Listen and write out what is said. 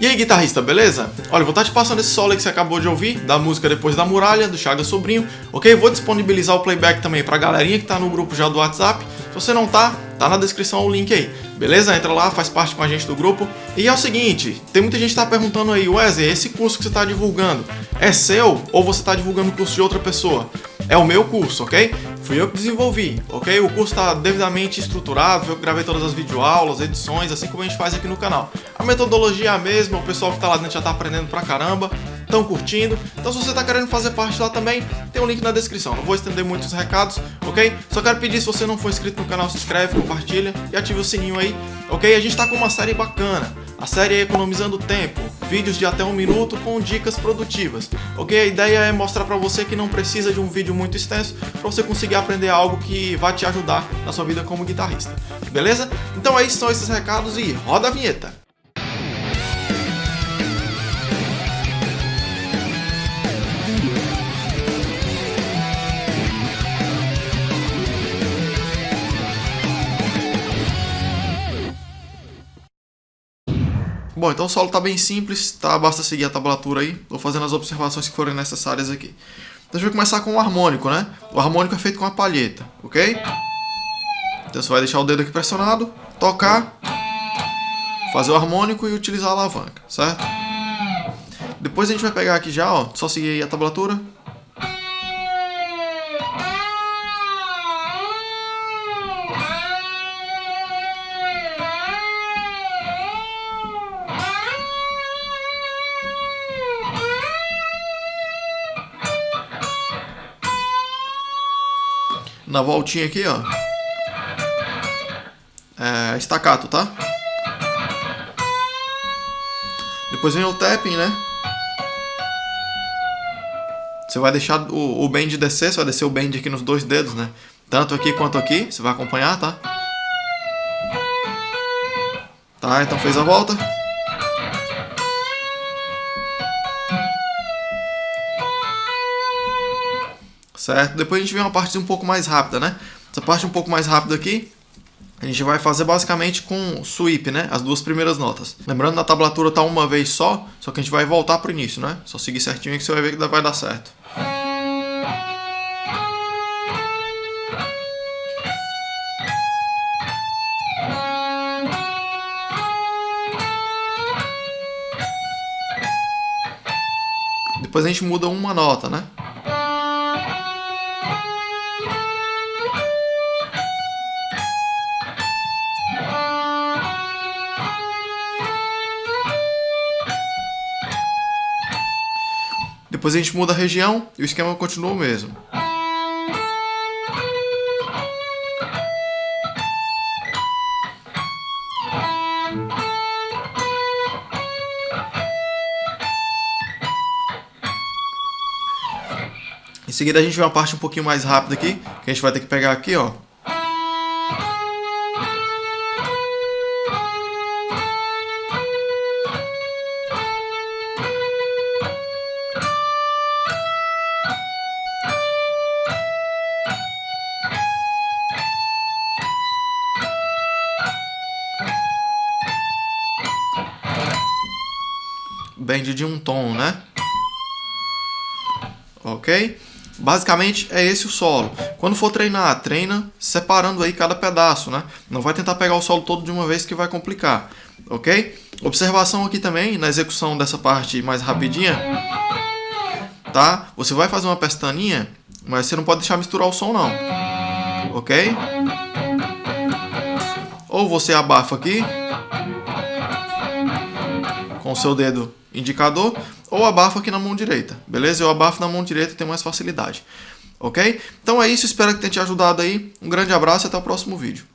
E aí, guitarrista, beleza? Olha, vou estar te passando esse solo que você acabou de ouvir, da música Depois da Muralha, do Chaga Sobrinho, ok? Vou disponibilizar o playback também pra galerinha que tá no grupo já do WhatsApp. Se você não tá, tá na descrição o link aí, beleza? Entra lá, faz parte com a gente do grupo. E é o seguinte, tem muita gente que tá perguntando aí, Wesley, esse curso que você tá divulgando é seu ou você tá divulgando o curso de outra pessoa? É o meu curso, ok? Fui eu que desenvolvi, ok? O curso está devidamente estruturado, eu gravei todas as videoaulas, edições, assim como a gente faz aqui no canal. A metodologia é a mesma, o pessoal que está lá dentro já está aprendendo pra caramba, estão curtindo. Então se você está querendo fazer parte lá também, tem um link na descrição. Não vou estender muitos recados, ok? Só quero pedir, se você não for inscrito no canal, se inscreve, compartilha e ative o sininho aí, ok? A gente está com uma série bacana. A série é Economizando Tempo, vídeos de até um minuto com dicas produtivas, ok? A ideia é mostrar para você que não precisa de um vídeo muito extenso para você conseguir aprender algo que vai te ajudar na sua vida como guitarrista, beleza? Então aí são esses recados e roda a vinheta! Bom, então o solo está bem simples, tá? Basta seguir a tablatura aí. Vou fazendo as observações que forem necessárias aqui. Então a gente vai começar com o harmônico, né? O harmônico é feito com a palheta, ok? Então você vai deixar o dedo aqui pressionado, tocar, fazer o harmônico e utilizar a alavanca, certo? Depois a gente vai pegar aqui já, ó, só seguir a tablatura. Na voltinha aqui, ó. É, estacato, tá? Depois vem o tapping, né? Você vai deixar o, o bend descer, você vai descer o bend aqui nos dois dedos, né? Tanto aqui quanto aqui, você vai acompanhar, tá? Tá, então fez a volta. Certo? Depois a gente vê uma parte um pouco mais rápida, né? Essa parte um pouco mais rápida aqui, a gente vai fazer basicamente com sweep, né? As duas primeiras notas. Lembrando, na tablatura tá uma vez só, só que a gente vai voltar pro início, né? Só seguir certinho que você vai ver que vai dar certo. Depois a gente muda uma nota, né? Depois a gente muda a região e o esquema continua o mesmo. Em seguida a gente vê uma parte um pouquinho mais rápida aqui, que a gente vai ter que pegar aqui, ó. Bend de um tom, né? Ok? Basicamente é esse o solo. Quando for treinar, treina separando aí cada pedaço, né? Não vai tentar pegar o solo todo de uma vez que vai complicar, ok? Observação aqui também na execução dessa parte mais rapidinha, tá? Você vai fazer uma pestaninha, mas você não pode deixar misturar o som não, ok? Ou você abafa aqui com o seu dedo indicador ou abafo aqui na mão direita, beleza? Eu abafo na mão direita, tem mais facilidade, ok? Então é isso, espero que tenha te ajudado aí. Um grande abraço e até o próximo vídeo.